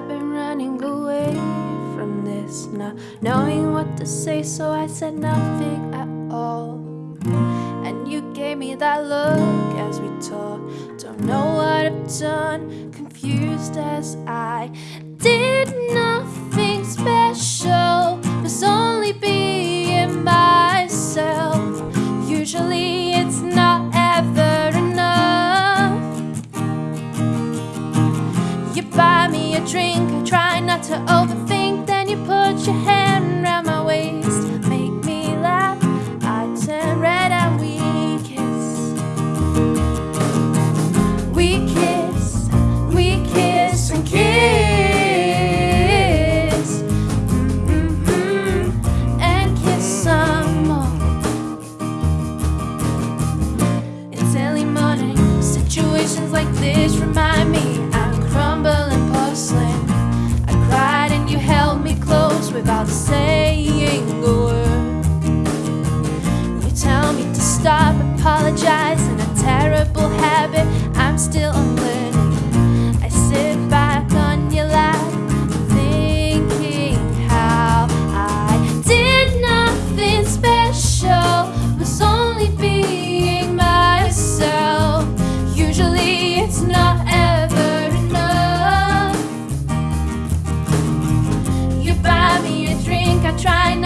I've been running away from this Not knowing what to say so I said nothing at all. And you gave me that look as we talked. Don't know what I've done, confused as I Did. Nothing special. A drink, I try not to overthink, then you put your hand around my waist, make me laugh. I turn red and we kiss. We kiss, we kiss and kiss. Mm-mm-mm. And kiss some more. It's early morning. Situations like this remind without saying a word. You tell me to stop, apologize,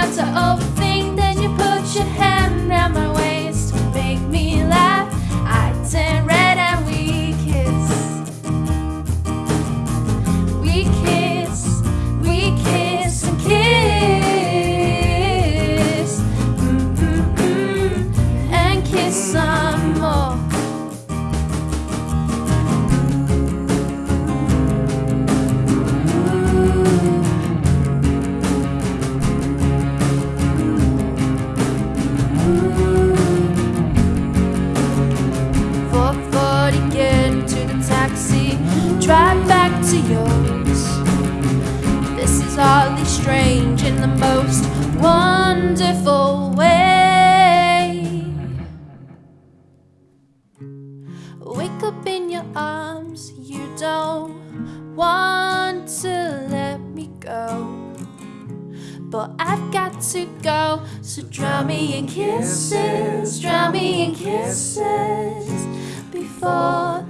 I try wonderful way. Wake up in your arms, you don't want to let me go. But I've got to go, so drown me in kisses, drown me in kisses before.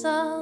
sun.